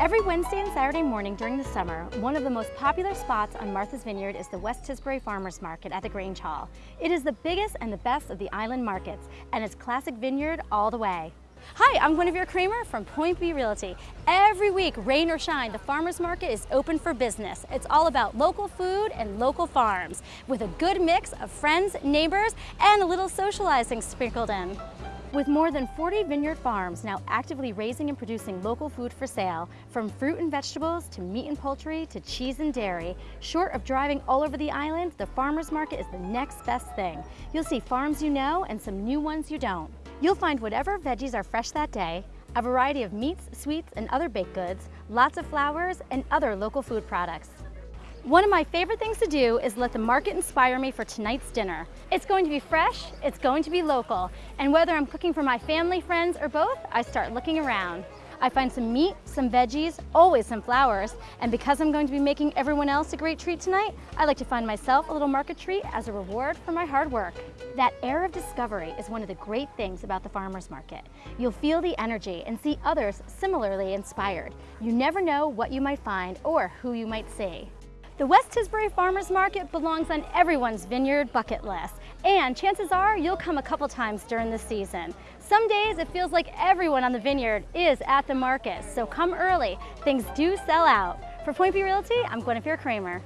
Every Wednesday and Saturday morning during the summer, one of the most popular spots on Martha's Vineyard is the West Tisbury Farmers Market at the Grange Hall. It is the biggest and the best of the island markets, and it's classic vineyard all the way. Hi, I'm Guinevere Kramer from Point B Realty. Every week, rain or shine, the farmer's market is open for business. It's all about local food and local farms, with a good mix of friends, neighbors, and a little socializing sprinkled in. With more than 40 vineyard farms now actively raising and producing local food for sale, from fruit and vegetables to meat and poultry to cheese and dairy, short of driving all over the island, the farmer's market is the next best thing. You'll see farms you know and some new ones you don't. You'll find whatever veggies are fresh that day, a variety of meats, sweets, and other baked goods, lots of flowers, and other local food products. One of my favorite things to do is let the market inspire me for tonight's dinner. It's going to be fresh, it's going to be local, and whether I'm cooking for my family, friends, or both, I start looking around. I find some meat, some veggies, always some flowers, and because I'm going to be making everyone else a great treat tonight, I like to find myself a little market treat as a reward for my hard work. That air of discovery is one of the great things about the farmer's market. You'll feel the energy and see others similarly inspired. You never know what you might find or who you might see. The West Tisbury Farmers Market belongs on everyone's vineyard bucket list, and chances are you'll come a couple times during the season. Some days it feels like everyone on the vineyard is at the market, so come early. Things do sell out. For Point B Realty, I'm Guinevere Kramer.